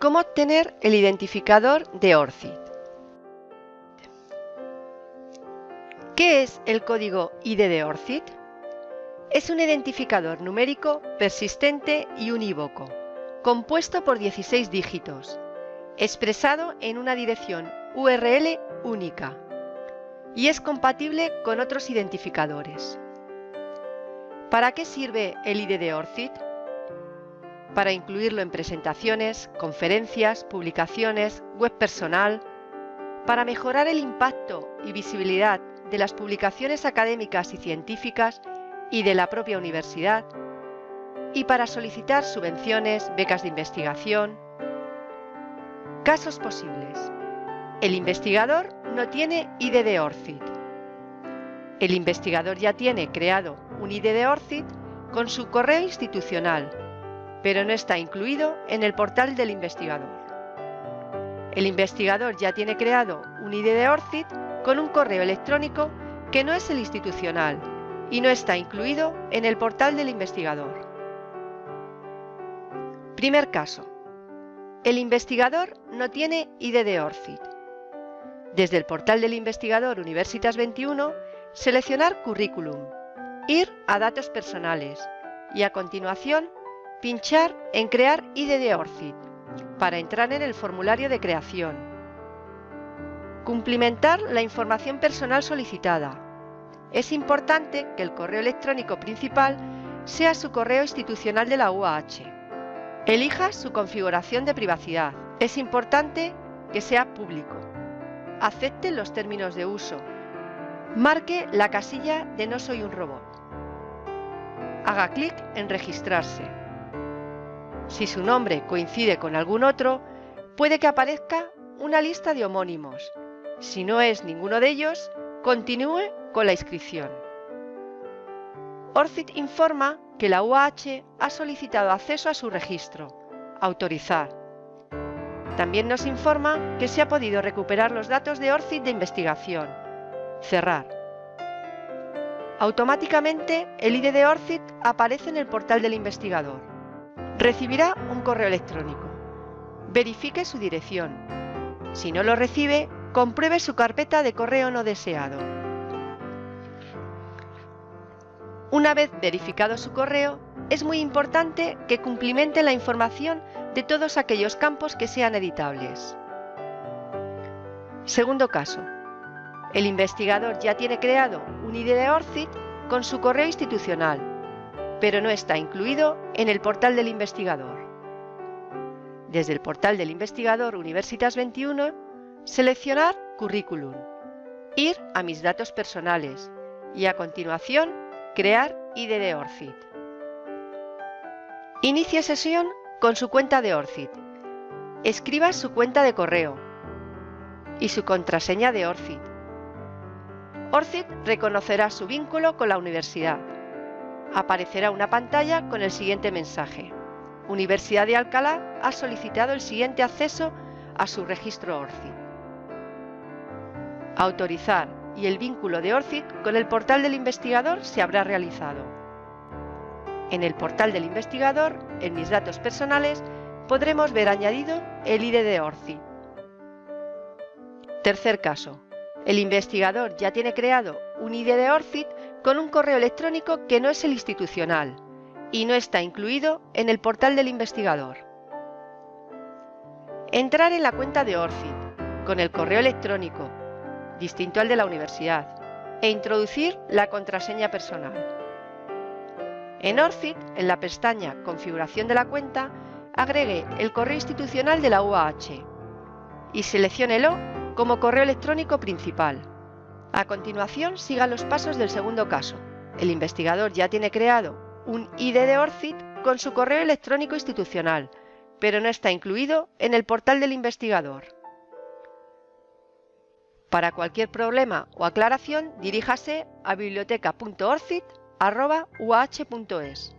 ¿Cómo obtener el identificador de ORCID? ¿Qué es el código ID de ORCID? Es un identificador numérico persistente y unívoco, compuesto por 16 dígitos, expresado en una dirección URL única y es compatible con otros identificadores. ¿Para qué sirve el ID de ORCID? Para incluirlo en presentaciones, conferencias, publicaciones, web personal, para mejorar el impacto y visibilidad de las publicaciones académicas y científicas y de la propia universidad, y para solicitar subvenciones, becas de investigación. Casos posibles. El investigador no tiene ID de ORCID. El investigador ya tiene creado un ID de ORCID con su correo institucional, pero no está incluido en el portal del investigador. El investigador ya tiene creado un ID de ORCID con un correo electrónico que no es el institucional y no está incluido en el portal del investigador. Primer caso. El investigador no tiene ID de ORCID. Desde el portal del investigador Universitas 21, seleccionar Currículum, ir a Datos personales y a continuación pinchar en Crear ID de ORCID para entrar en el formulario de creación. Cumplimentar la información personal solicitada. Es importante que el correo electrónico principal sea su correo institucional de la UAH. Elija su configuración de privacidad. Es importante que sea público acepte los términos de uso. Marque la casilla de No soy un robot. Haga clic en Registrarse. Si su nombre coincide con algún otro, puede que aparezca una lista de homónimos. Si no es ninguno de ellos, continúe con la inscripción. ORCID informa que la UAH ha solicitado acceso a su registro. Autorizar. También nos informa que se ha podido recuperar los datos de ORCID de investigación. Cerrar. Automáticamente el ID de ORCID aparece en el portal del investigador. Recibirá un correo electrónico. Verifique su dirección. Si no lo recibe, compruebe su carpeta de correo no deseado. Una vez verificado su correo, es muy importante que cumplimente la información de todos aquellos campos que sean editables. Segundo caso. El investigador ya tiene creado un ID de ORCID con su correo institucional, pero no está incluido en el portal del investigador. Desde el portal del investigador Universitas 21, seleccionar Currículum, ir a Mis datos personales y a continuación Crear ID de ORCID. Inicie sesión con su cuenta de ORCID. Escriba su cuenta de correo y su contraseña de ORCID. ORCID reconocerá su vínculo con la universidad. Aparecerá una pantalla con el siguiente mensaje. Universidad de Alcalá ha solicitado el siguiente acceso a su registro ORCID. Autorizar y el vínculo de ORCID con el portal del investigador se habrá realizado. En el portal del investigador, en mis datos personales, podremos ver añadido el ID de ORCID. Tercer caso. El investigador ya tiene creado un ID de ORCID con un correo electrónico que no es el institucional y no está incluido en el portal del investigador. Entrar en la cuenta de ORCID con el correo electrónico, distinto al de la universidad, e introducir la contraseña personal. En ORCID, en la pestaña Configuración de la cuenta, agregue el correo institucional de la UAH y selecciónelo como correo electrónico principal. A continuación, siga los pasos del segundo caso. El investigador ya tiene creado un ID de ORCID con su correo electrónico institucional, pero no está incluido en el portal del investigador. Para cualquier problema o aclaración, diríjase a biblioteca.orcid uah.es.